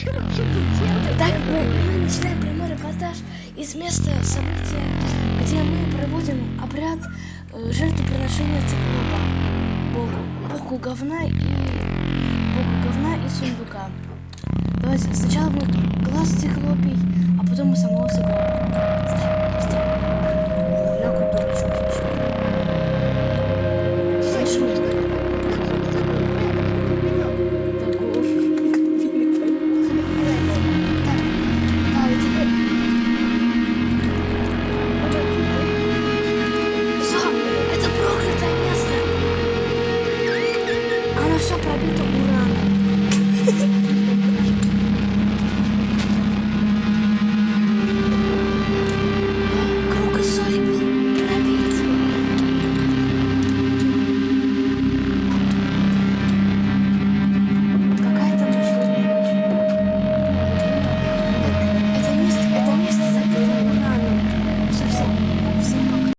Итак, мы, мы начинаем прямой репортаж из места события, где мы проводим обряд э, жертвоприношения циклопа Богу. Богу говна и Богу говна и сундука. Давайте сначала будет глаз sopra abito Urano.